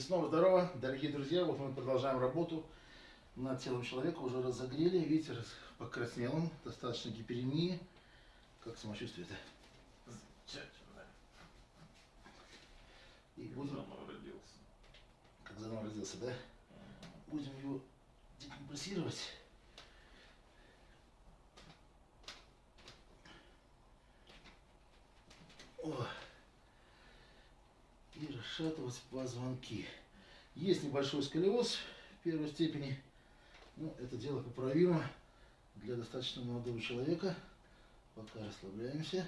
снова здорово, дорогие друзья. Вот мы продолжаем работу над телом человека. Уже разогрели. Видите, раз- покраснел он. Достаточно гиперемии. Как самочувствие-то? Замечательно. И будем, Заново родился. как заново родился, да? Будем его декомпрессировать. О. И расшатывать позвонки. Есть небольшой сколиоз первой степени. Но это дело поправимо для достаточно молодого человека. Пока расслабляемся.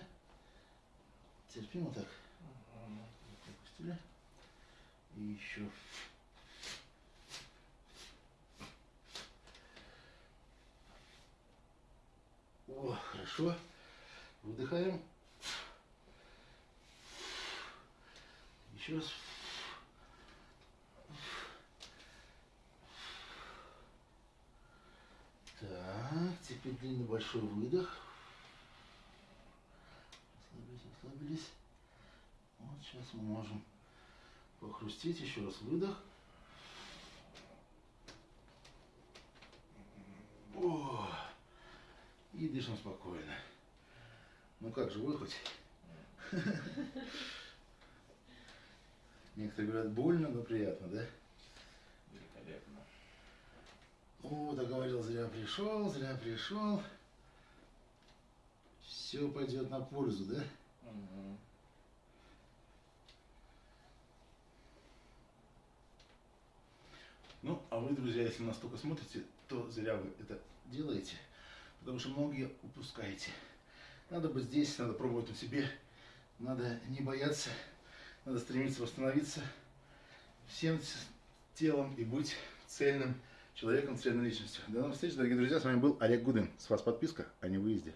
Терпимо так. Выпустили. И еще. О, хорошо. Выдыхаем. Еще раз. Так, теперь длинный большой выдох. Расслабились, расслабились. Вот сейчас мы можем похрустеть. Еще раз выдох. О, и дышим спокойно. Ну как, живой хоть? Некоторые говорят, больно, но приятно, да? Великолепно. О, договорил, зря пришел, зря пришел. Все пойдет на пользу, да? Мгм. Ну, а вы, друзья, если нас только смотрите, то зря вы это делаете, потому что многие упускаете. Надо быть здесь, надо пробовать на себе, надо не бояться, надо стремиться восстановиться всем телом и быть цельным человеком, цельной личностью. До новых встреч, дорогие друзья, с вами был Олег Гудин. С вас подписка, а не выезде.